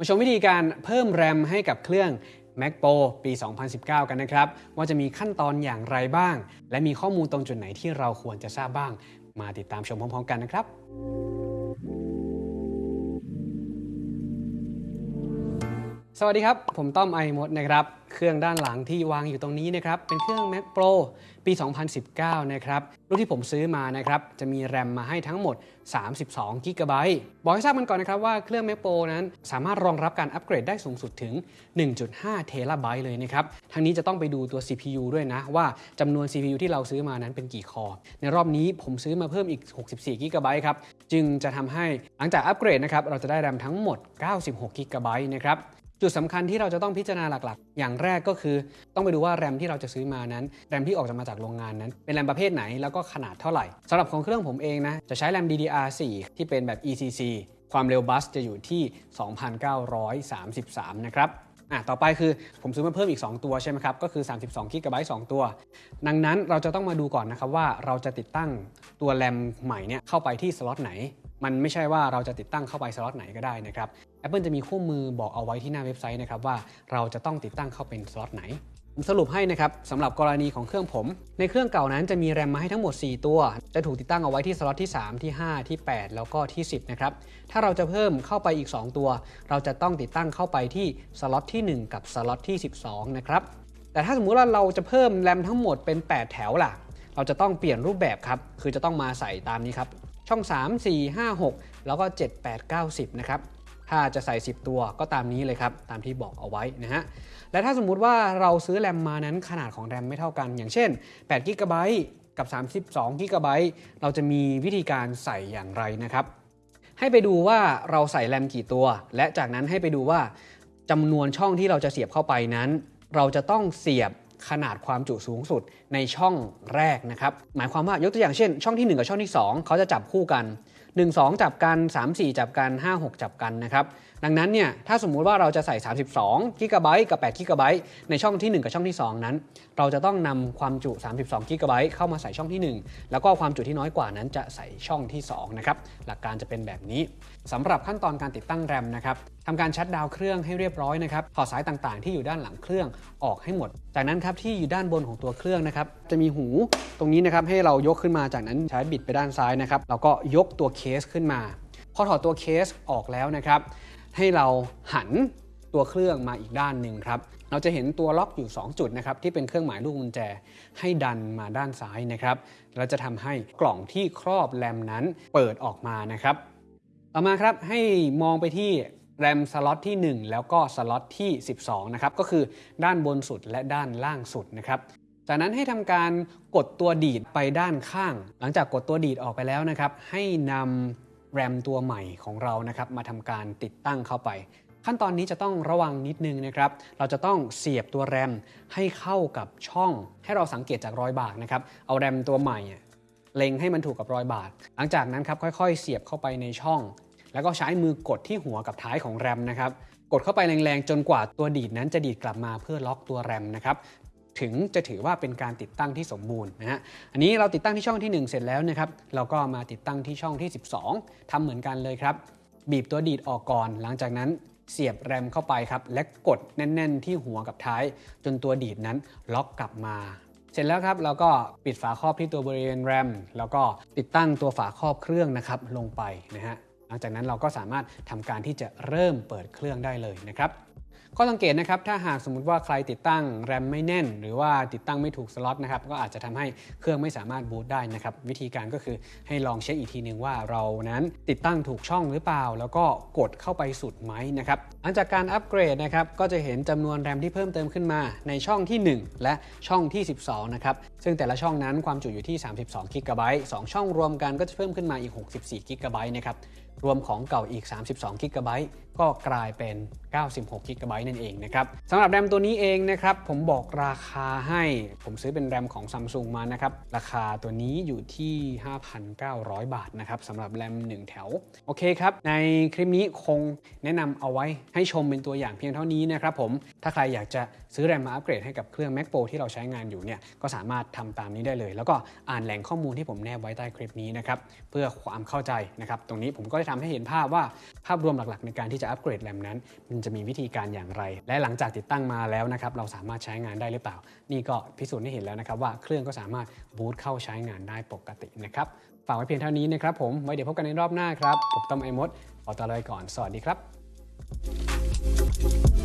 มาชมวิธีการเพิ่มแรมให้กับเครื่อง Mac Pro ปี 2019 กันนะครับ ว่าจะมีขั้นตอนอย่างไรบ้าง และมีข้อมูลตรงจุดไหนที่เราควรจะทราบบ้าง มาติดตามชมพร้อมๆกันนะครับ สวัสดีครับ ผมต้อมไอมดนะครับ เครื่องด้านหลังที่วางอยู่ตรงนี้นะครับ เป็นเครื่อง Mac Pro ปี 2019 นะครับ รุ่นที่ผมซื้อมานะครับ จะมีแรมมาให้ทั้งหมด 32 g b บอกให้ทราบกันก่อนนะครับว่าเครื่อง Mac Pro นั้นสามารถรองรับการอัปเกรดได้สูงสุดถึง 1.5 เทราไบต์เลยนะครับ ทั้งนี้จะต้องไปดูตัว CPU ด้วยนะ ว่าจำนวน CPU ที่เราซื้อมานั้นเป็นกี่คอ ในรอบนี้ผมซื้อมาเพิ่มอีก 64 g b ครับ จึงจะทำให้หลังจากอัปเกรดนะครับ เราจะได้แรมทั้งหมด 96 g b นะครับ จุดสำคัญที่เราจะต้องพิจารณาหลักๆ อย่างแรกก็คือ ต้องไปดูว่าแรมที่เราจะซื้อมานั้น แรมที่ออกมาจากโรงงานนั้น เป็นแรมประเภทไหนแล้วก็ขนาดเท่าไหร่สำหรับของเครื่องผมเองนะ จะใช้แรม DDR4 ที่เป็นแบบ ECC ความเร็วบัสจะอยู่ที่ 2,933 นะครับอะต่อไปคือผมซื้อมาเพิ่มอีก 2 ตัวใช่ไหมครับ ก็คือ 32 g b 2ตัว ดังนั้นเราจะต้องมาดูก่อนนะครับว่าเราจะติดตั้งตัวแรมใหม่เนี่ยเข้าไปที่สล็อตไหน มันไม่ใช่ว่าเราจะติดตั้งเข้าไปสล็อตไหนก็ได้นะครับ Apple จะมีคู่มือบอกเอาไว้ที่หน้าเว็บไซต์นะครับว่าเราจะต้องติดตั้งเข้าเป็นสล็อตไหนสรุปให้นะครับสำหรับกรณีของเครื่องผม ในเครื่องเก่านั้นจะมีแรมมาให้ทั้งหมด 4 ตัว จะถูกติดตั้งเอาไว้ที่สล็อตที่ 3 ที่ 5 ที่ 8 แล้วก็ที่ 10 นะครับ ถ้าเราจะเพิ่มเข้าไปอีก 2 ตัว เราจะต้องติดตั้งเข้าไปที่สล็อตที่ 1 กับสล็อตที่ 12 นะครับ แต่ถ้าสมมุติว่าเราจะเพิ่มแรมทั้งหมดเป็น 8 แถวล่ะ เราจะต้องเปลี่ยนรูปแบบครับ คือจะต้องมาใส่ตามนี้ครับ ช่อง 3 4 5 6 แล้วก็ 7 8 9 10 นะครับ ถ้าจะใส่ 10 ตัวก็ตามนี้เลยครับ ตามที่บอกเอาไว้นะฮะ และถ้าสมมุติว่าเราซื้อแรมมานั้นขนาดของแรมไม่เท่ากัน อย่างเช่น8 g b กับ 32 g b เราจะมีวิธีการใส่อย่างไรนะครับ ให้ไปดูว่าเราใส่แรมกี่ตัว และจากนั้นให้ไปดูว่าจำนวนช่องที่เราจะเสียบเข้าไปนั้น เราจะต้องเสียบ ขนาดความจุสูงสุดในช่องแรกนะครับ หมายความว่ายกตัวอย่างเช่น ช่องที่ 1 กับช่องที่ 2 เขาจะจับคู่กัน 1 2 จับกัน 3 4 จับกัน 5 6 จับกันนะครับ ดังนั้นเนี่ยถ้าสมมุติว่าเราจะใส่ 32 g b กับ8 g b ในช่องที่ 1 กับช่องที่ 2 นั้น เราจะต้องนำความจุ 32 g b เข้ามาใส่ช่องที่ 1 แล้วก็ความจุที่น้อยกว่านั้นจะใส่ช่องที่2นะครับหลักการจะเป็นแบบนี้สำหรับขั้นตอนการติดตั้งแรมนะครับทำการชัดดาวน์เครื่องให้เรียบร้อยนะครับถอดสายต่างๆ ที่อยู่ด้านหลังเครื่องออกให้หมด จากนั้นครับที่อยู่ด้านบนของตัวเครื่องนะครับจะมีหูตรงนี้นะครับให้เรายกขึ้นมาจากนั้นใช้บิดไปด้านซ้ายนะครับเราก็ยกตัวเคสขึ้นมา พอถอดตัวเคสออกแล้วนะครับ ให้เราหันตัวเครื่องมาอีกด้านหนึ่งครับ เราจะเห็นตัวล็อกอยู่ 2 จุดนะครับที่เป็นเครื่องหมายลูกกุญแจให้ดันมาด้านซ้ายนะครับ เราจะทำให้กล่องที่ครอบแรมนั้นเปิดออกมานะครับ ต่อมาครับให้มองไปที่แรมสล็อตที่ 1 แล้วก็สล็อตที่ 12 นะครับ ก็คือด้านบนสุดและด้านล่างสุดนะครับจากนั้นให้ทำการกดตัวดีดไปด้านข้าง หลังจากกดตัวดีดออกไปแล้วนะครับ ให้นำ แรมตัวใหม่ของเรานะครับมาทำการติดตั้งเข้าไป ขั้นตอนนี้จะต้องระวังนิดนึงนะครับ เราจะต้องเสียบตัวแรมให้เข้ากับช่อง ให้เราสังเกตจากรอยบากนะครับ เอาแรมตัวใหม่เล็งให้มันถูกกับรอยบากหลังจากนั้นครับค่อย ๆ เสียบเข้าไปในช่อง แล้วก็ใช้มือกดที่หัวกับท้ายของแรมนะครับ กดเข้าไปแรงๆ จนกว่าตัวดีดนั้นจะดีดกลับมาเพื่อล็อกตัวแรมนะครับ ถึงจะถือว่าเป็นการติดตั้งที่สมบูรณ์นะฮะ อันนี้เราติดตั้งที่ช่องที่ 1 เสร็จแล้วนะครับ เราก็มาติดตั้งที่ช่องที่ 12ทำเหมือนกันเลยครับ บีบตัวดีดออกก่อน หลังจากนั้นเสียบแรมเข้าไปครับ และกดแน่น ๆ ที่หัวกับท้าย จนตัวดีดนั้นล็อกกลับมา เสร็จแล้วครับเราก็ปิดฝาครอบที่ตัวบริเวณแรม แล้วก็ติดตั้งตัวฝาครอบเครื่องนะครับลงไปนะฮะ หลังจากนั้นเราก็สามารถทำการที่จะเริ่มเปิดเครื่องได้เลยนะครับ ข้อสังเกตนะครับถ้าหากสมมุติว่าใครติดตั้งแรมไม่แน่น หรือว่าติดตั้งไม่ถูกสล็อตนะครับก็อาจจะทำให้เครื่องไม่สามารถบูตได้นะครับวิธีการก็คือให้ลองเช็คอีกทีหนึ่งว่าเรานั้นติดตั้งถูกช่องหรือเปล่า แล้วก็กดเข้าไปสุดไหมนะครับหลังจากการอัปเกรดนะครับก็จะเห็นจำนวนแรมที่เพิ่มเติมขึ้นมา ในช่องที่ 1 และช่องที่ 12นะครับซึ่งแต่ละช่องนั้นความจุอยู่ที่ 32 g b 2ช่องรวมกันก็จะเพิ่มขึ้นมาอีก 64 g b นะครับ รวมของเก่าอีก 32 g b ก็กลายเป็น 96 g b นั่นเองนะครับสำหรับแรมตัวนี้เองนะครับ ผมบอกราคาให้ ผมซื้อเป็นแรมของ Samsung มานะครับ ราคาตัวนี้อยู่ที่ 5,900 บาทนะครับสำหรับแรม 1 แถว โอเคครับ ในคลิปนี้คงแนะนำเอาไว้ให้ชมเป็นตัวอย่างเพียงเท่านี้นะครับผม ถ้าใครอยากจะซื้อแรมมาอัปเกรดให้กับเครื่อง Mac Pro ที่เราใช้งานอยู่เนี่ย ก็สามารถทำตามนี้ได้เลย แล้วก็อ่านแหล่งข้อมูลที่ผมแนบไว้ใต้คลิปนี้นะครับ เพื่อความเข้าใจนะครับ ตรงนี้ผมก็ทำให้เห็นภาพว่าภาพรวมหลักๆ ในการที่จะอัปเกรดแรมนั้น มันจะมีวิธีการอย่างไร และหลังจากติดตั้งมาแล้วนะครับเราสามารถใช้งานได้หรือเปล่า นี่ก็พิสูจน์ให้เห็นแล้วนะครับว่าเครื่องก็สามารถบูตเข้าใช้งานได้ปกตินะครับฝากไว้เพียงเท่านี้นะครับผมไว้เดี๋ยวพบกันในรอบหน้าครับผมต้อมไอมดขอตัวลาไปก่อนสวัสดีครับ Thank you.